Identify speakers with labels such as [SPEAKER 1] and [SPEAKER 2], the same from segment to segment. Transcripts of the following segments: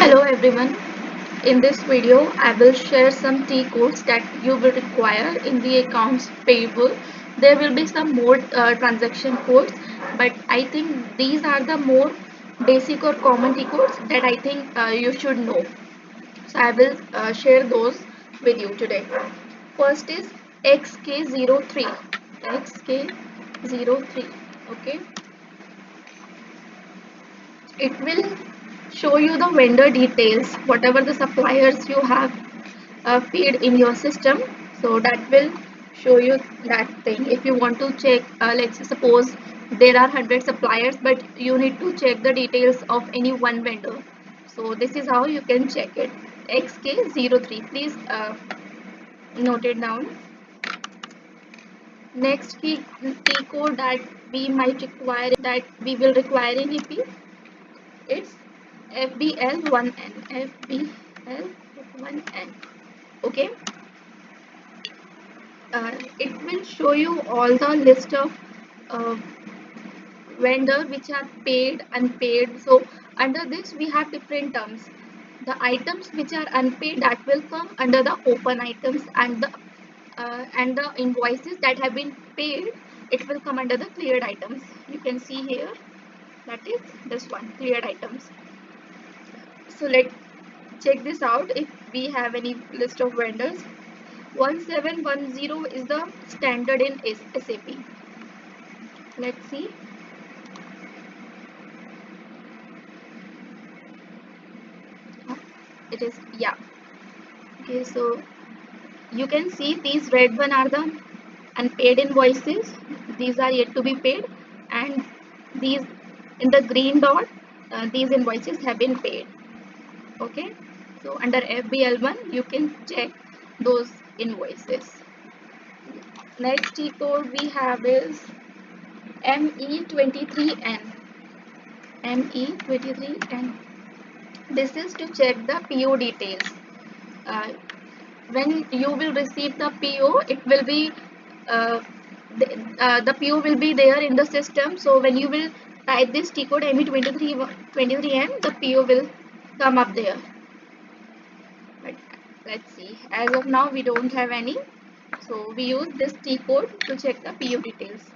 [SPEAKER 1] Hello everyone. In this video, I will share some T codes that you will require in the accounts payable. There will be some more uh, transaction codes, but I think these are the more basic or common T codes that I think uh, you should know. So I will uh, share those with you today. First is XK03. XK03. Okay. It will show you the vendor details whatever the suppliers you have uh, feed in your system. So that will show you that thing. If you want to check uh, let's suppose there are 100 suppliers but you need to check the details of any one vendor. So this is how you can check it. Xk03 please uh, note it down. Next key, key code that we might require that we will require in AP it's FBL1N FBL1N okay? Uh, it will show you all the list of uh, vendor which are paid and unpaid. So under this we have different terms. The items which are unpaid that will come under the open items and the uh, and the invoices that have been paid it will come under the cleared items. You can see here that is this one cleared items so let's check this out. If we have any list of vendors 1710 is the standard in SAP let's see. It is yeah. Okay so you can see these red one are the unpaid invoices. These are yet to be paid. And these in the green dot uh, these invoices have been paid okay? So under FBL1 you can check those invoices. Next T code we have is ME23N ME23N this is to check the PO details. Uh, when you will receive the PO it will be uh, the, uh, the PO will be there in the system. So when you will type this T code ME23 23N the PO will come up there. But let's see. As of now we don't have any. So we use this T code to check the PO details.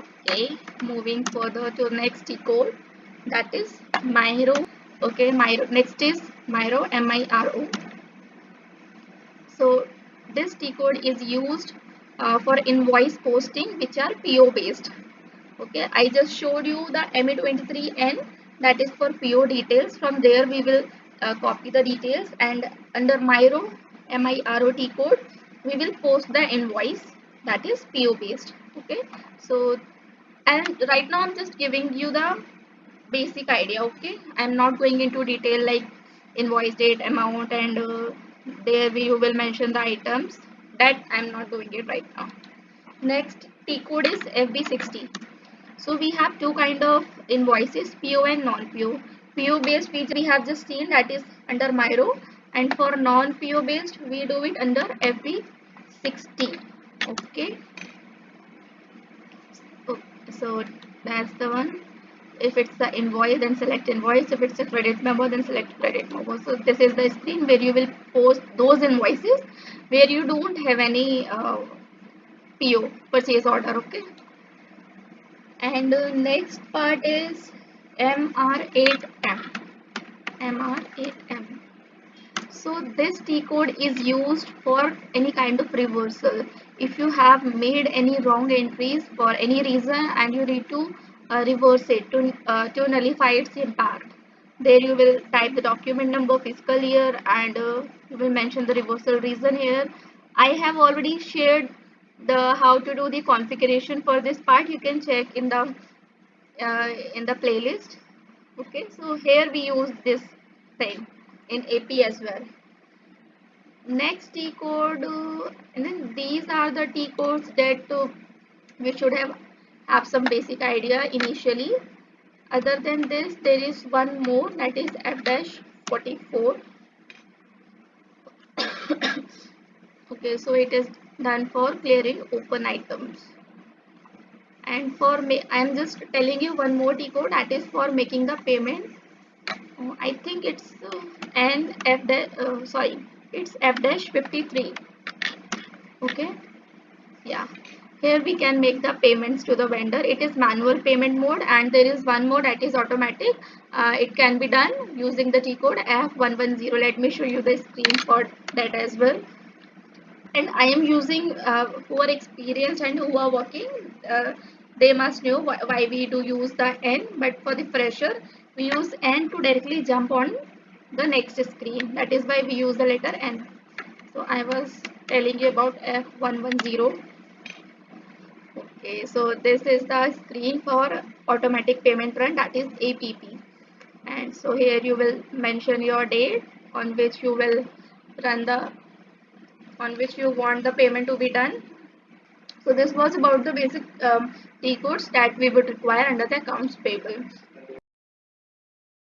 [SPEAKER 1] Okay moving further to next T code. That is Miro okay Miro next is Miro M-I-R-O so this T code is used uh, for invoice posting which are PO based. Okay I just showed you the ME23N that is for PO details. From there we will uh, copy the details and under Miro MIRO T code we will post the invoice that is PO based. Okay? So and right now I'm just giving you the basic idea okay? I'm not going into detail like invoice date amount and uh, there we will mention the items. That I'm not doing it right now. Next T code is FB60 so we have two kind of invoices PO and non-PO PO based which we have just seen that is under Miro and for non-PO based we do it under FB60 okay? So that's the one. If it's the invoice then select invoice. If it's a credit memo then select credit memo. So this is the screen where you will post those invoices where you don't have any uh, PO purchase order okay and uh, next part is MR8M MR8M so this T code is used for any kind of reversal. If you have made any wrong entries for any reason and you need to uh, reverse it to, uh, to nullify its impact there you will type the document number fiscal year and uh, you will mention the reversal reason here. I have already shared the how to do the configuration for this part you can check in the uh, in the playlist. Okay so here we use this thing in AP as well. Next T code and then these are the T codes that uh, we should have have some basic idea initially. Other than this there is one more that is F dash 44 okay so it is done for clearing open items. And for me I am just telling you one more T code that is for making the payment. Oh, I think it's uh, N F uh, sorry it's F dash 53 okay? Yeah. Here we can make the payments to the vendor. It is manual payment mode and there is one mode that is automatic. Uh, it can be done using the t code f110 let me show you the screen for that as well and i am using uh, who are experienced and who are working uh, they must know why, why we do use the n. But for the fresher we use n to directly jump on the next screen. That is why we use the letter n. So i was telling you about f110 okay so this is the screen for automatic payment run. That is APP and so here you will mention your date on which you will run the on which you want the payment to be done. So this was about the basic um, T codes that we would require under the accounts payable